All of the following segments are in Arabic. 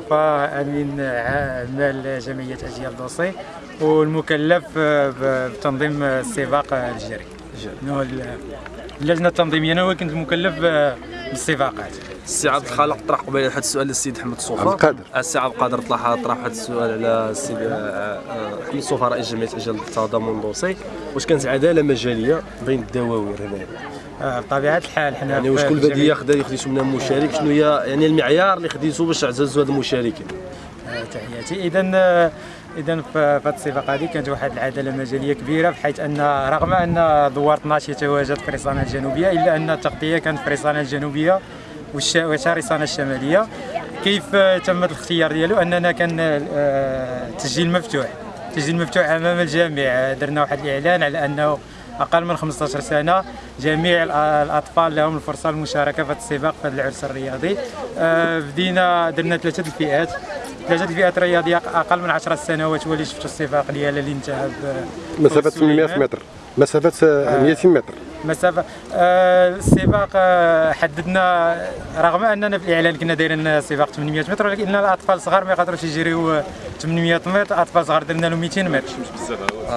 مصطفى أمين مال جمعية أجيال دوسي والمكلف بتنظيم السباق الجري. اللجنة التنظيمية أنا كنت المكلف بالسباقات. السي عبد الخالق طرح قبيلة هذا السؤال للسيد أحمد الصوفا عبد القادر. السي عبد القادر طرح طرح هذا السؤال على السيد آه، آه، أحمد الصوفا رئيس جمعية اجيال التضامن دوسي واش كانت عداله مجاليه بين الدواوير هنايا؟ آه، بطبيعة الحال حنا يعني واش كل بدية خدا خديتو منها مشارك؟ شنو هي يعني المعيار اللي خديتو باش تعززوا هاد المشاركين؟ تحياتي. اذا اذا في في هذه السباق هذه كانت واحد العدالة مجالية كبيرة بحيث أن رغم أن دوار 12 يتواجد في ريسانا الجنوبية إلا أن التغطية كانت في ريسانا الجنوبية والش- وشريسانا الشمالية. كيف آه، تم الاختيار ديالو؟ أننا كان آه، تسجيل مفتوح. تسجيل مفتوح أمام الجميع. درنا واحد الإعلان على أنه أقل من 15 سنة جميع الأطفال لهم الفرصة للمشاركه في السباق في العرس الرياضي. آه، بدينا درنا ثلاثة الفئات. ثلاثة الفئات الرياضية أقل من 10 سنوات هو اللي شفتوا السباق ديالها اللي انتهى مسافة 800 سليمان. متر. مسافة آه، 200 متر. مسافه آه، السباق آه، حددنا رغم أننا في الإعلان كنا دايرين سباق 800 متر ولكن الأطفال الصغار ما يقدروش يجريوا 800 متر أطفال صغار درنا لهم 200 متر.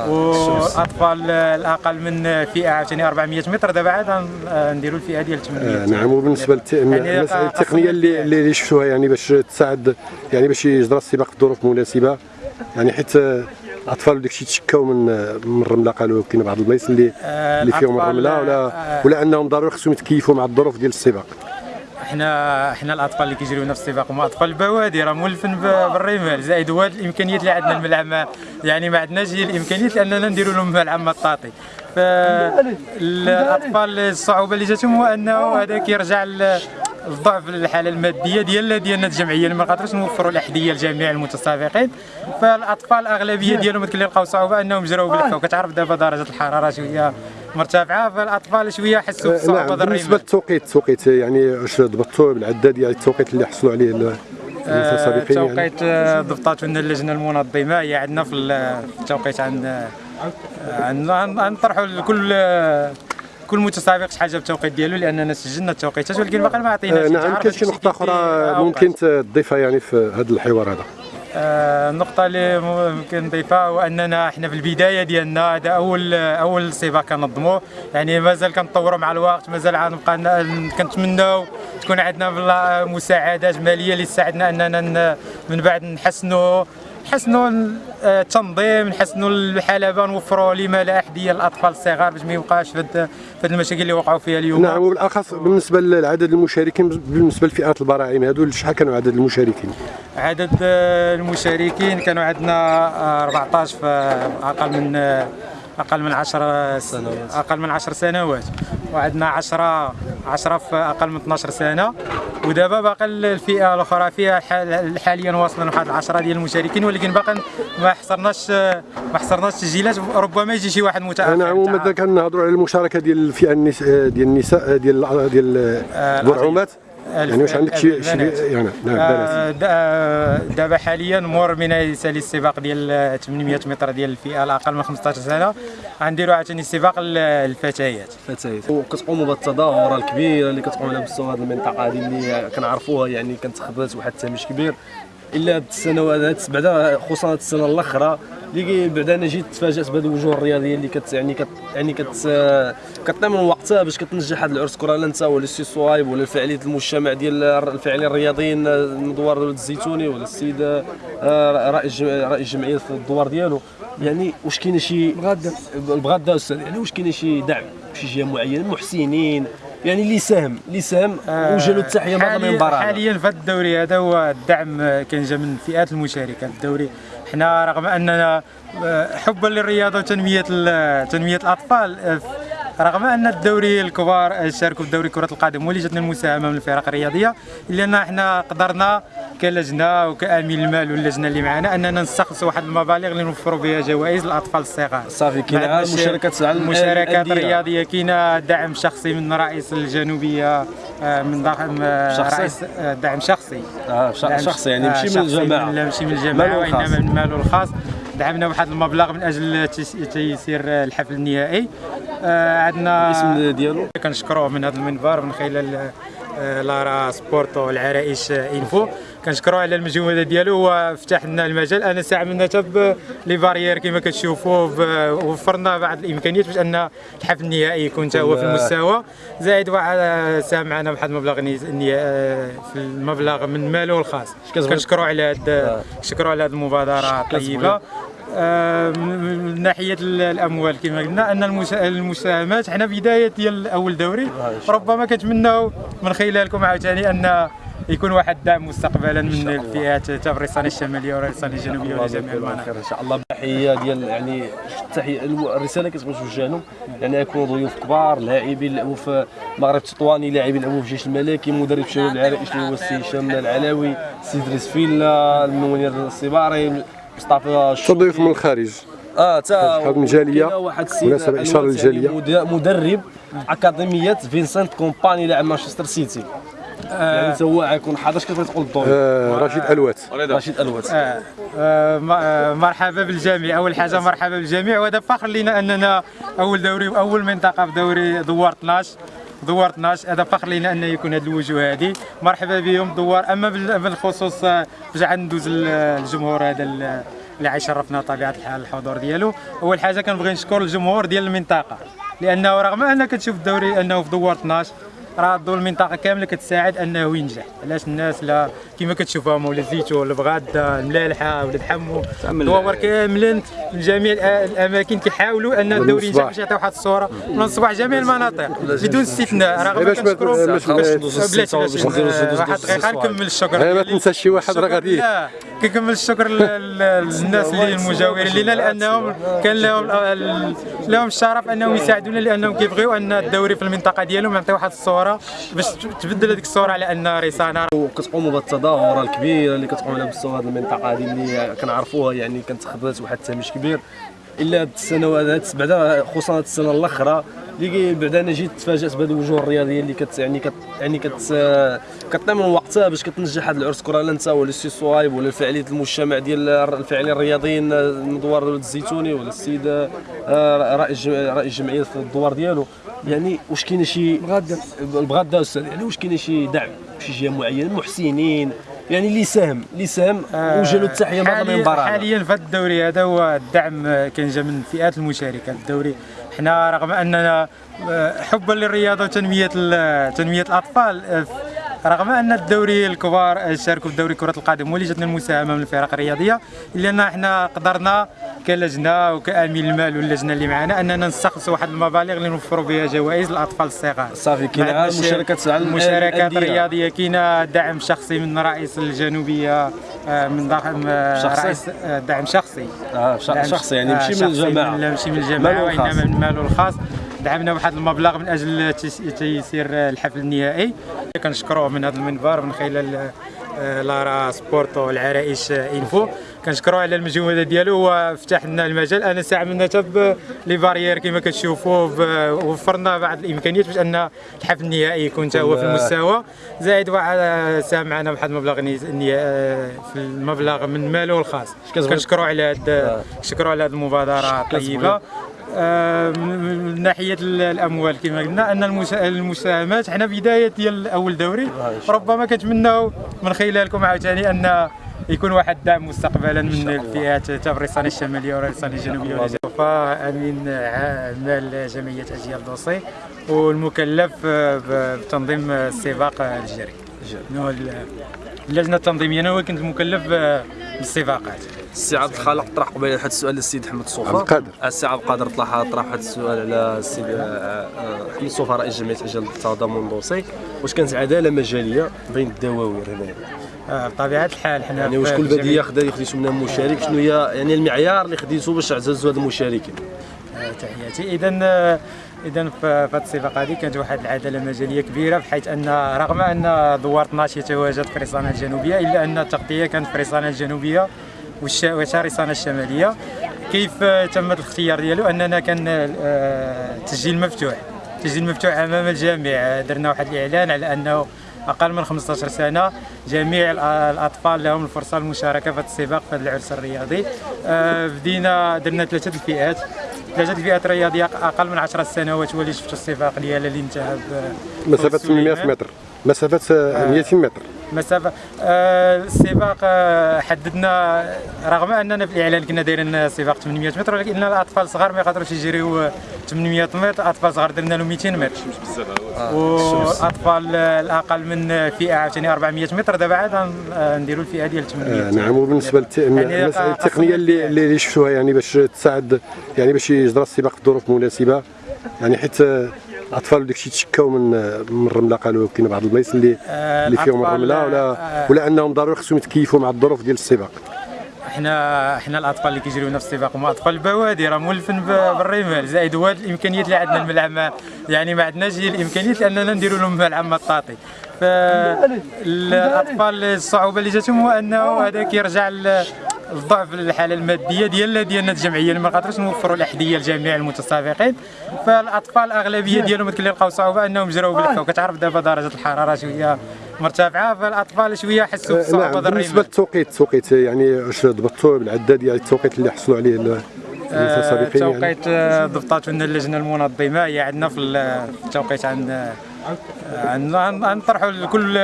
والاطفال الأقل من فئة عاوتاني 400 متر دابا عاد غن- نديروا الفئة ديال 800 آه، نعم وبالنسبة للمساله يعني التقنيه اللي اللي شفتوها يعني باش تساعد يعني باش يجرى السباق في ظروف مناسبه يعني حيت آه، الاطفال وداك الشيء تشكاو من آه، من الرمله قالوا كاين بعض البلايص اللي آه، اللي فيهم الرملة ولا آه، ولا أنهم ضروري خصهم يتكيفوا مع الظروف ديال السباق؟ إحنا إحنا الأطفال اللي كيجريونا في السباق هما أطفال البوادي راه مولفين بالرمال. زائد هو الإمكانيات اللي عندنا الملعب ما- يعني ما عندناش هي الإمكانيات لأننا نديروا لهم ملعب مطاطي فالاطفال الصعوبة اللي جاتهم هو أنه هذا كيرجع الضعف الحاله الماديه ديالنا ديالنا الجمعيه اللي ما قادروش نوفروا الأحذية لجميع المتسابقين فالأطفال الأغلبية ديالهم كيلقاو صعوبة أنهم يجروا بالكفه وكتعرف دابا درجة الحرارة شوية مرتفعة فالأطفال شوية حسوا آه، بالصعوبه نعم ديال بالنسبة للتوقيت التوقيت يعني واش ضبطوا بالعداد يعني التوقيت اللي حصلوا عليه ال- المتسابقين يعني؟ توقيت آه، ضبطات من اللجنة المنظمة. هي عندنا في ال- في التوقيت عن عن نطرحوا لكل آه، كل متسابق شحال جاب التوقيت ديالو لاننا سجلنا التوقيتات ولكن باقي ما آه، عطيناش نعم كاين شي نقطة أخرى ممكن تضيفها يعني في هذا الحوار هذا؟ آه، النقطة اللي ممكن نضيفها هو أننا إحنا في البداية ديالنا هذا أول أول سباق كنظموه. يعني مازال كنطوروا مع الوقت مازال غنبقى كنتمناو تكون عندنا مساعدات مالية اللي تساعدنا أننا من بعد نحسنوا. نحسنوا آه، التنظيم نحسنوا الحلبة نوفروا لما لا أحذية للأطفال الصغار باش ما يبقاش في هاد المشاكل اللي وقعوا فيها اليوم. نعم وبالأخص بالنسبة لعدد المشاركين بالنسبة لفئات البراعم هذو شحال كانوا عدد المشاركين؟ عدد آه، المشاركين كانوا عندنا آه، 14 في أقل من آه، أقل من 10 سنوات. أقل من 10 سنوات. وعندنا 10 10 في أقل من 12 سنة. ودابا باقي الفئة الأخرى فيها حال- حاليا واصلين واحد 10 ديال المشاركين ولكن باقي ما حصرناش آه، ما حصرناش تسجيلات ربما يجي شي واحد متأخر. نعم وماذا كنهضروا على المشاركة ديال الفئة النساء ديال النساء ديال ديال البرعومات. يعني واش عندك شي. يعني نعم بنات. دابا حاليا مور من يسالي السباق ديال 800 متر ديال الفئة الأقل من 15 سنة. غنديروا عاوتاني سباق ال- الفتيات. فتيات وكتقوموا بالتظاهره الكبيرة اللي كتقوم على مستوى هذه المنطقة هذه اللي كنعرفوها يعني كانت خذات واحد التهميش كبير. إلا هاد السنوات هاد بعدا خصوصا هاد السنة الأخرى اللي بعدا أنا جيت تفاجات بهذه الوجوه الرياضية اللي كت يعني كت يعني كت كتعطي من وقتها باش كتنجح هذا العرس. كرة لا انت ولا السي صوايب ولا الفعاليات المجتمع ديال الفاعلين الرياضيين مدوار ولد الزيتوني ولا السيد آه، رئيس رئيس الجمعية في الدوار ديالو. يعني واش كاينة شي بغدا بغدا أستاذ يعني واش كاينة شي دعم شي جهة معينة؟ محسنين يعني اللي ساهم اللي ساهم وجه له التحية بعد المباراة. حاليا في هذا الدوري هذا هو الدعم آه، كان جا من فئات المشاركة الدوري. حنا رغم أننا آه، حبا للرياضة وتنمية تنمية الأطفال آه، رغم أن الدوري الكبار شاركوا في دوري كرة القدم واللي جاتنا المساهمة من الفرق الرياضية إلا أن إحنا قدرنا كلجنة وكأمين المال واللجنة اللي معنا أننا نستخلصوا واحد المبالغ اللي نوفروا بها جوائز للاطفال الصغار صافي كاين مشاركات المشاركات. الرياضيه كاينة دعم شخصي من رئيس الجنوبية آه، من ضخم آه،؟ رئيس آه، دعم شخصي آه دعم شخصي يعني ماشي من الجماعة لا ماشي من الجماعة. وإنما من ماله الخاص دعمنا واحد المبلغ من أجل تيس- تيسير الحفل النهائي. آه، عندنا الاسم ديالو؟ كنشكروه من هذا المنبر من خلال آه، لارا سبورتو العرائش إنفو. كنشكروا على المجهودات ديالو. وفتح لنا المجال. أنا استعملنا حتى لي فاريير كما كتشوفوا وفرنا بعض الإمكانيات باش أن الحفل النهائي يكون حتى هو في المستوى. زائد واحد ساهم معنا بواحد المبلغ آه، في المبلغ من ماله الخاص. كنشكروا على هاد كنشكروا على هاد المبادرة الطيبة. آه، من ناحية ال- الأموال كما قلنا أن المسا- المساهمات. حنا بداية ديال أول دوري. ربما كنتمناو من خلالكم عاوتاني أن يكون واحد الدعم مستقبلا من الفئات حتى في الريسانه الشماليه والريسانه الجنوبيه يكون المناطق. إن شاء الله. تحيه ديال يعني التحيه الرسالة كتبغي توجه لهم يعني يكونوا ضيوف كبار لاعبين لعبوا في المغرب التطواني لاعبين لعبوا في الجيش الملكي مدرب شباب العرائش اللي هو السي هشام العلاوي السي دريس فيلا المنير الصباري مصطفى تضيف من الخارج؟ آه تا شحال من جالية. كاين واحد السيد مناسبة إشارة الواد للجالية. يعني مد- مدرب أكاديمية فينسنت كومباني لاعب مانشستر سيتي. يعني تا هو غيكون حاضر اش كتبغي تقول الدور؟ آه، رشيد ألوات. رشيد ألوات. آه، آه، آه، مرحبا بالجميع. أول حاجة مرحبا. بالجميع. وهذا فخر لنا أننا أول دوري واول منطقة في دوري دوار 12 دوار 12 هذا فخر لنا أن يكون هذه الوجوه هذه. مرحبا بهم دوار. أما بال- بالخصوص آه، غندوز ال- الجمهور هذا ال- اللي غيشرفنا طبيعة الحال الحضور ديالو. أول حاجة كنبغي نشكر الجمهور ديال المنطقة. لأنه رغم أنك كتشوف الدوري أنه في دوار 12 راه الضو المنطقة كاملة كتساعد أنه ينجح. علاش الناس لا كما كتشوفها مولا الزيتون البغاده الملالحة ولاد حمو. الدوار كاملين من جميع الأماكن كيحاولوا أن الدوري ينجح. باش يعطيو واحد الصورة. من الصباح جميع المناطق. بدون استثناء. رغم باش ما- بلاتي واحد الستة دقيقة نكمل الشكر غير ما. تنسى شي واحد راه غادي. لا كنكمل الشكر لل- لل- للناس اللي المجاورين لنا لأنهم كان لهم لهم الشرف أنهم يساعدونا لأنهم كيبغيو أن الدوري في المنطقة ديالهم يعطي واحد الصورة باش تبدل هذيك الصورة على أن ريسانه وكتقوموا بالتظاهره الكبيره اللي كتقوم على مستوى هذه المنطقة هذه اللي كنعرفوها يعني كانت خدات واحد التهميش كبير. إلا هاد السنوات هاد بعدا خصوصا هاد السنة الأخرى اللي بعدا أنا جيت تفاجأت بهذه الوجوه الرياضية اللي كت يعني كت يعني كت كطيب من وقتها باش كتنجح هذا العرس. كرة لانت ولا السي صوايب ولا الفعاليه المجتمع ديال الفاعلين الرياضيين مدوار الزيتوني ولا السيد آه، رئيس رئيس الجمعية في الدوار ديالو. يعني واش كاين شي البغاده أستاذ يعني واش كاين شي دعم شي جهة معينة؟ محسنين يعني اللي ساهم اللي ساهم وجه له التحية من ضمن حاليا في هذا الدوري هذا هو الدعم آه، كان جا من الفئات المشاركة الدوري. حنا رغم أننا آه، حبا للرياضة وتنمية تنمية الأطفال آه، رغم أن الدوري الكبار شاركوا في دوري كرة القدم واللي جاتنا المساهمة من الفرق الرياضية إلا أن إحنا قدرنا كلجنه وكأمين المال واللجنة اللي معنا أننا نستخلصوا واحد المبالغ اللي نوفروا بها جوائز للاطفال الصغار صافي كاين مشاركات المشاركات. الرياضيه كاين دعم شخصي من رئيس الجنوبية آه، من ضخم آه،؟ رئيس آه، دعم شخصي آه دعم شخصي يعني ماشي من الجماعة لا ماشي من الجماعة. وإنما من ماله الخاص دعمنا بواحد المبلغ من أجل تيس- تيسير الحفل النهائي. كنشكروه من هذا المنبر من خلال آه، لارا سبورتو العرائش آه، إنفو. كنشكروه على المجهودات ديالو وفتح لنا المجال. أنا استعملنا حتى les barrières كما كتشوفوا وفرنا بعض الإمكانيات باش أن الحفل النهائي يكون حتى هو في المستوى. زائد واحد آه، ساهم معنا بواحد المبلغ آه، في المبلغ من ماله الخاص. كنشكروا على هاد كنشكروا على هاد المبادرة الطيبة. من من ناحية ال- الأموال كما قلنا أن المسا- المساهمات حنا بداية ديال أول دوري ربما كنتمناو من خلالكم عاوتاني أن يكون واحد الدعم مستقبلا من الفئات حتى في الريسانه الشمالية والريسانه الجنوبية آمين. عمال جمعية أجيال دوسي والمكلف آه، بتنظيم السباق الجري. اللجنة التنظيمية أنا كنت مكلف بالسباقات السي عبد الخالق طرح قبيله واحد السؤال للسيد حمد الصوفا عبد القادر. السي عبد القادر طرح طرح واحد السؤال على السيد آه، آه، حمد الصوفا رئيس جمعية أجل التضامن الدوسي واش كانت عداله مجالية بين الدواوير هنايا آه، بطبيعة الحال حنا يعني واش كل بديه خدا خديتو منها مشارك شنو هي يعني المعيار اللي خديتو باش تعززوا هاد المشاركين؟ آه، تحياتي. اذا اذا في هذه السباق هذه كانت واحد العدالة مجالية كبيرة بحيث أن رغم أن دوار 12 يتواجد في ريسانا الجنوبية إلا أن التغطية كانت في ريسانا الجنوبية وشارسانة الشمالية. كيف آه، تم الاختيار ديالو؟ أننا كان آه، تسجيل مفتوح تسجيل مفتوح أمام الجميع. آه، درنا واحد الإعلان على أنه أقل من 15 سنة جميع الأطفال لهم الفرصة للمشاركه في هذا السباق في هذا العرس الرياضي. آه، بدينا درنا ثلاثة الفئات. ثلاثة الفئات الرياضيه أقل من 10 سنوات هو اللي شفتوا السباق ديالها اللي انتهى مسافة سليمان. 800 متر مسافة آه، 200 متر مسافه آه، السباق آه، حددنا رغم أننا في الإعلان كنا دايرين سباق 800 متر ولكن الأطفال الصغار ما يقدروش يجريو 800 متر اطفال صغار درنا لهم 200 متر. واطفال الأقل من فئة عاوتاني 400 متر دابا عاد نديروا الفئة ديال 800 آه، نعم وبالنسبة للت- يعني التقنية اللي اللي شفتوها يعني باش تساعد يعني باش يجرى السباق في ظروف مناسبة. يعني حيت آه، الاطفال وداك الشيء تشكاو من آه، من الرمله قالوا كاين بعض البلايص اللي آه، اللي فيهم الرمله ولا آه، ولا أنهم ضروري خصهم يتكيفوا مع الظروف ديال السباق. إحنا إحنا الأطفال اللي كيجريو نفس السباق هما أطفال البوادي راه مولفين بالرمال زائد هو الإمكانيات اللي عندنا الملعب ما- يعني ما عندناش هي الإمكانيات لأننا نديروا لهم ملعب مطاطي. فالاطفال الصعوبة اللي جاتهم هو أنه هذا كيرجع الضعف الحاله الماديه ديالنا ديالنا الجمعيه اللي ما قادروش نوفروا الاحذيه لجميع المتسابقين. فالاطفال الاغلبيه ديالهم اللي لقاو صعوبه انهم جراو بالكفه وكتعرف دابا درجه الحراره شوية مرتفعه فالاطفال شوية حسوا آه، بالصعوبه نعم. بالنسبة. للتوقيت التوقيت يعني واش ضبطوا بالعداد ديال التوقيت اللي حصلوا عليه ال- المتسابقين يعني؟ توقيت آه، ضبطات لنا اللجنة المنظمة. هي عندنا في ال- في التوقيت عن عن عن- غنطرحوا لكل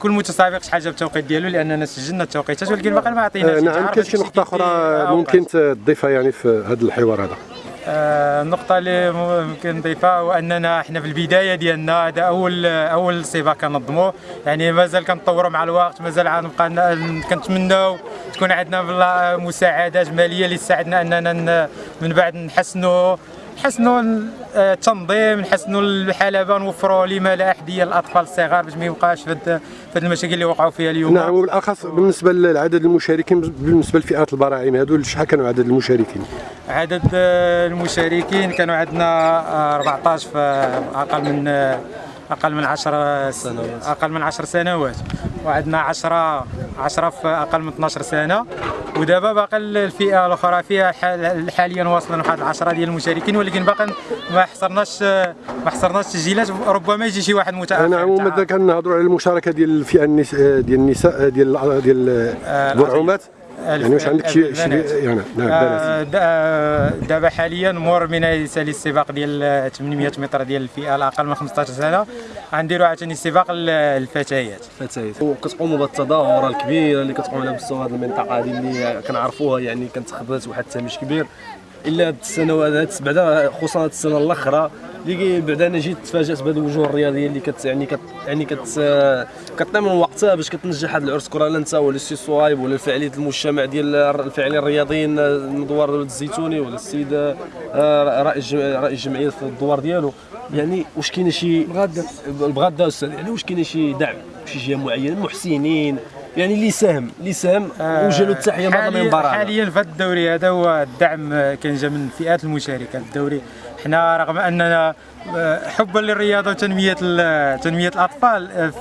كل متسابق شحال جاب التوقيت ديالو لأننا سجلنا التوقيتات ولكن باقي ما عطيناش آه، نعم كاين شي نقطة أخرى أوقات. ممكن تضيفها يعني في هذا الحوار هذا. آه، النقطة اللي ممكن نضيفها هو أننا إحنا في البداية ديالنا هذا أول أول سباق كنظموه يعني مازال كنطوروا مع الوقت مازال غنبقى كنتمناو تكون عندنا مساعدات مالية اللي تساعدنا أننا ن- من بعد نحسنوا. نحسنوا التنظيم نحسنوا الحلبة نوفروا لما لا أحذية للأطفال الصغار باش ما يبقاش في هاد المشاكل اللي وقعوا فيها اليوم. نعم وبالأخص بالنسبة لعدد المشاركين بالنسبة لفئات البراعم هذو شحال كانوا عدد المشاركين؟ عدد المشاركين كانوا عندنا آه، 14 في أقل من أقل من 10 سنوات. أقل من 10 سنوات. وعندنا 10 10 في أقل من 12 سنة ودابا باقي الفئة الأخرى فيها حال- حاليا واصلين واحد 10 ديال المشاركين ولكن باقي ما حصرناش ما حصرناش تسجيلات ربما يجي شي واحد متأخر نعم ومازال كنهضروا على المشاركة ديال الفئة. ديال النساء ديال ديال آه، البرعومات يعني واش عندك شي شي. يعني نعم آه، دا- دابا حاليا مور من يسالي السباق ديال 800 متر ديال الفئة الأقل من 15 سنة. غنديروا عاوتاني سباق ال- الفتيات. فتيات وكتقوموا بالتظاهره الكبيرة اللي كتقوم على مستوى هذه المنطقة هذه اللي كنعرفوها يعني كانت خدات واحد التهميش كبير. إلا هاد السنوات هاد بعدا خصوصا هاد السنة الأخرى اللي بعدا أنا جيت تفاجأت بهذه الوجوه الرياضية اللي كت يعني كت يعني كت كتنام من وقتها باش كتنجح هذا العرس. كرة لنسا ولا السي صوايب ولا الفعاليه المجتمع ديال الفاعلين الرياضيين المدوار الزيتوني ولا السيد آه، رئيس الجم- رئيس الجمعية في الدوار ديالو. يعني واش كاين شي بغاده بغاده أستاذ يعني واش كاين شي دعم شي جهه معينه محسنين يعني اللي ساهم اللي ساهم وجه له التحية من حاليا المنبر هذا. حاليا في الدوري هذا هو الدعم آه، كان جا من الفئات المشاركة في الدوري حنا رغم أننا آه، حبا للرياضة وتنمية ال- تنمية الأطفال آه،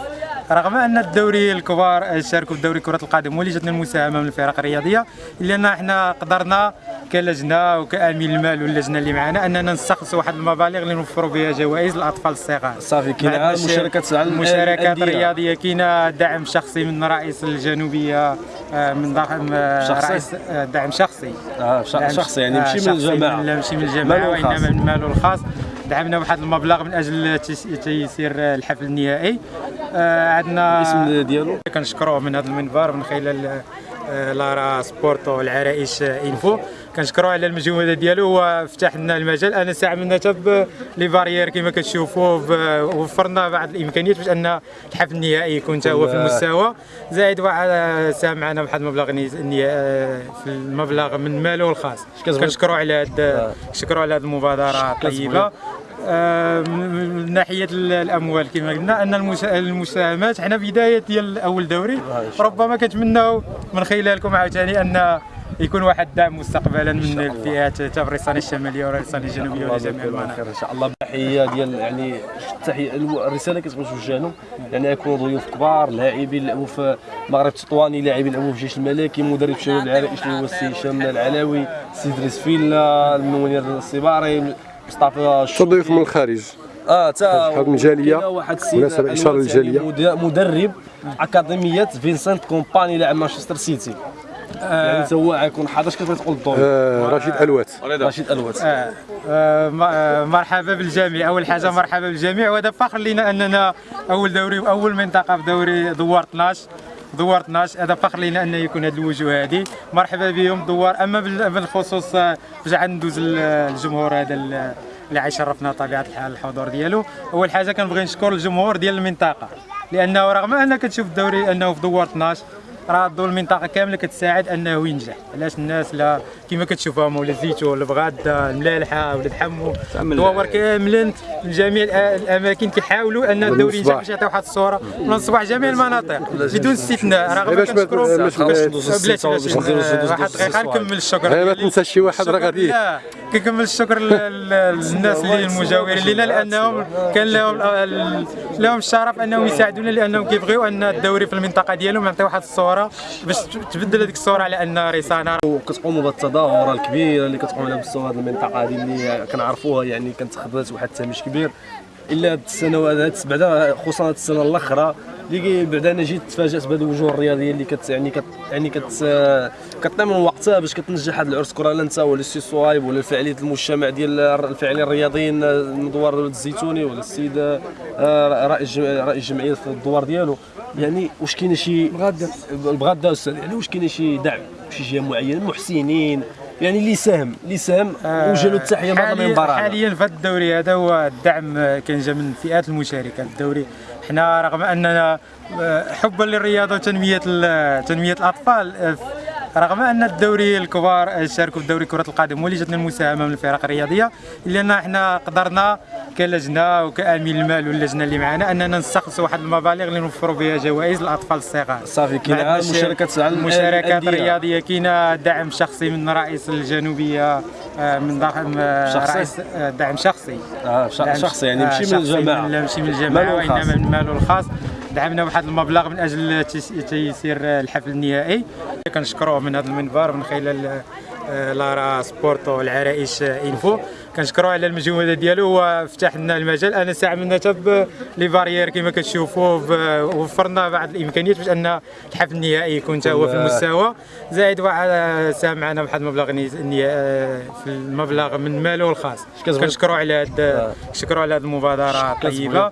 رغم أن الدوري الكبار شاركوا في دوري كرة القدم واللي جاتنا المساهمة من الفرق الرياضية إلا أن إحنا قدرنا كلجنه وكأمين المال واللجنة اللي معنا أننا نستخلصوا واحد المبالغ اللي نوفروا بها جوائز للاطفال الصغار صافي كاين مشاركات المشاركات. الرياضيه كاينة دعم شخصي من رئيس الجنوبية آه، من ضخم آه، شخصي؟ رئيس آه، دعم شخصي آه شخصي يعني ماشي من الجماعة من- ماشي من الجماعة. وإنما من ماله الخاص دعمنا بواحد المبلغ من أجل تيس- تيسير الحفل النهائي. آه، عندنا الاسم ديالو؟ كنشكروه من هذا المنبر من خلال آه، لارا سبورتو العرائش إنفو. كنشكروه على المجهود ديالو. هو فتح لنا المجال. أنا ساعدنا حتى les barrières كما كتشوفوا وفرنا بعض الإمكانيات باش أن الحفل النهائي يكون حتى هو في المستوى. زائد واحد آه، ساهم معنا بواحد المبلغ آه، في المبلغ من ماله الخاص. كنشكروا على هاد كنشكروا على هذه المبادرة الطيبة. آه، من ناحية ال- الأموال كما قلنا أن المسا- المساهمات حنا بداية ديال أول دوري. ربما كنتمناو من خلالكم عاوتاني أن يكون واحد الدعم مستقبلا من الفئات تاع الريسانه الشمالية والريسانه الجنوبية ولجميع المناطق. خير. إن شاء الله تحيه ديال يعني التحيه الرسالة كتبغي توجه لهم. يعني يكونوا ضيوف كبار لاعبين لعبوا في المغرب التطواني لاعبين لعبوا في الجيش الملكي مدرب شباب العرائش اللي هو السي هشام العلاوي السي ادريس فيلا المنير الصباري مصطفى تضيف من الخارج؟ آه تا شحال من جالية. كاين واحد السيد مناسبة إشارة الواد للجالية. يعني مد- مدرب أكاديمية فينسنت كومباني لاعب مانشستر سيتي. يعني حتى هو غيكون حاضر كيف تقول الدور آه، رشيد ألوات. رشيد ألوات. آه، آه، آه، مرحبا بالجميع. أول حاجة مرحبا بالجميع. وهذا فخر لنا أننا أول دوري واول منطقة في دوري دوار 12 دوار 12 هذا فخر لنا أن يكون هذه الوجوه هذه. مرحبا بهم دوار. أما بال- بالخصوص آه، عاد ندوز ال- الجمهور هذا ال- اللي عيشرفنا طبيعة الحال الحضور ديالو. أول حاجة كنبغي نشكر الجمهور ديال المنطقة. لأنه رغم ان كتشوف الدوري أنه في دوار 12 راه الضو المنطقة كاملة كتساعد أنه ينجح. علاش الناس لا كما كتشوفهم ولا زيتون البغاده الملالحة ولاد حمو. دوار كاملين من جميع الأماكن كيحاولوا أن الدوري ينجح. باش يعطيو واحد الصورة. من الصباح جميع المناطق بدون استثناء. ما- كنشكروا. بلاتي ندوزو واحد دقيقه. نكمل الشكر. غير ما. تنسى شي واحد راه غادي كنكمل الشكر لل- لل- للناس اللي المجاورين لنا لأنهم كان لهم لهم الشرف أنهم يساعدونا لأنهم كيبغيو أن الدوري في المنطقة ديالهم يعطيو واحد الصورة باش تبدل هذيك الصورة على أن رسانه وكتقوموا بالتظاهره الكبيرة اللي كتقوم على مستوى هذه المنطقة هذه اللي كنعرفوها يعني كانت خدات واحد التهميش كبير. إلا هاد السنوات هاد بعدا خصوصا هاد السنة الأخرى اللي بعدا أنا جيت تفاجات بهذه الوجوه الرياضية اللي كت يعني كت يعني كت كتعطي من وقتها باش كتنجح هذا العرس. كره لا انت ولا السي صوايب ولا الفعاليات المجتمع ديال الفاعلين الرياضيين مدوار ولد الزيتوني ولا السيد آه، رئيس رئيس الجمعية في الدوار ديالو. يعني واش كاين شي بغاده البغاده أستاذ يعني واش كاين شي دعم شي جهة معينة؟ محسنين يعني اللي ساهم اللي ساهم وجه له التحية بعد حاليا المنبر. حاليا في هذا الدوري هذا هو الدعم كان جا من فئات المشاركة الدوري حنا رغم أننا آه، حبا للرياضة وتنمية تنمية الأطفال آه، رغم أن الدوري الكبار شاركوا في دوري كرة القدم واللي جاتنا المساهمة من الفرق الرياضية الا ان إحنا قدرنا كلجنة وكأمين المال واللجنة اللي معنا أننا نستخلصوا واحد المبالغ اللي نوفروا بها جوائز للأطفال الصغار صافي كاين مشاركات على مشاركات الأندية. رياضية كاينة دعم شخصي من رئيس الجنوبية آه، من ضخم آه،؟ رئيس آه، دعم شخصي آه دعم شخصي يعني ماشي من الجماعة لا ماشي من الجماعة. وإنما من ماله الخاص دعمنا واحد المبلغ من أجل تيس- تيسير الحفل النهائي. كنشكروه من هذا المنبر من خلال آه، لارا سبورتو العرائش إنفو. كنشكروه على المجهود ديالو وفتح لنا المجال. أنا ساعدنا حتى لي بارير كما كتشوفوا وفرنا بعض الإمكانيات باش أن الحفل النهائي يكون هو في المستوى. زائد واحد آه، ساهم معنا بواحد المبلغ آه، في المبلغ من ماله الخاص. كنشكروا على هاد كنشكروا على هذه المبادرة الطيبة.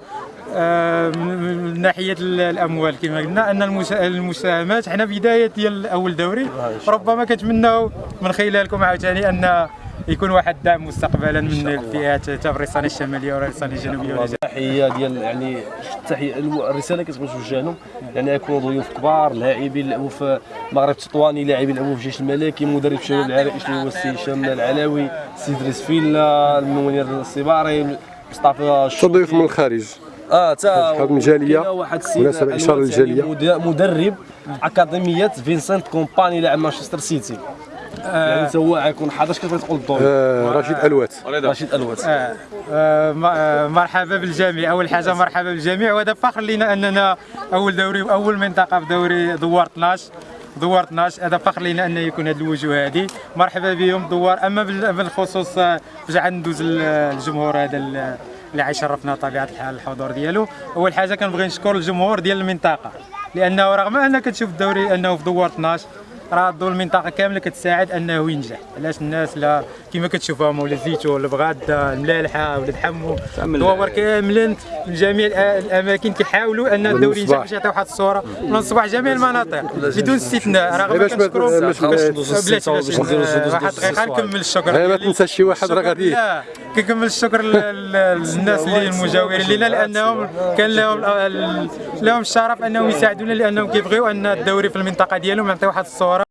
من من ناحية ال- الأموال كما قلنا أن المسا- المساهمات حنا بداية ديال اول دوري ربما كنتمناو من خلالكم عاوتاني أن يكون واحد الدعم مستقبلا من الفئات حتى في الشماليه والرصانه الجنوبية والجنوبية. التحية ديال يعني التحية الرسالة كتبغي توجه لهم يعني يكونوا ضيوف كبار لاعبين لعبوا في المغرب التطواني لاعبين لعبوا في الجيش الملكي مدرب شباب العرائش اللي هو السي هشام العلاوي السي ادريس فيلا المنير الصباري مصطفى تضيف من الخارج. آه تا شحال من جالية. كاين واحد السيد مناسبة إشارة أنور للجالية. ثاني مد- مدرب أكاديمية فينسنت كومباني لاعب مانشستر سيتي. يعني تا هو غيكون حاضر كيف تقول الدور؟ آه، رشيد ألوات. رشيد ألوات. آه، آه، آه، مرحبا بالجميع. أول حاجة مرحبا بالجميع. وهذا فخر لنا أننا أول دوري واول منطقه في دوري دوار 12 دوار 12 هذا فخر لنا أن يكون هذه الوجوه هذه مرحبا بهم دوار. أما بال- بالخصوص آه، عاد ندوز ال- الجمهور هذا اللي غيشرفنا طبيعة الحال الحضور ديالو أول حاجة كنبغي نشكر الجمهور ديال المنطقة لأنه رغم ان كتشوف الدوري أنه في دوار 12 راه الضو المنطقة كاملة كتساعد أنه ينجح علاش الناس لا كما كتشوفهم ولا زيتون البغاده الملالحة ولاد حمو دوار كاملين من جميع الأماكن كيحاولوا أن الدوري ينجح. باش يعطيو واحد الصورة من الصباح جميع المناطق بدون استثناء رغم وباش نديرو آه، واحد ندوزو دقيقه الصوالح. نكمل الشكر غير ما. تنسى شي واحد راه غادي لا كنكمل الشكر لل- لل- للناس اللي المجاورين لنا لأنهم كان لهم لهم الشرف أنهم يساعدونا لأنهم كيبغيو أن الدوري في المنطقة ديالهم يعطيو واحد الصورة.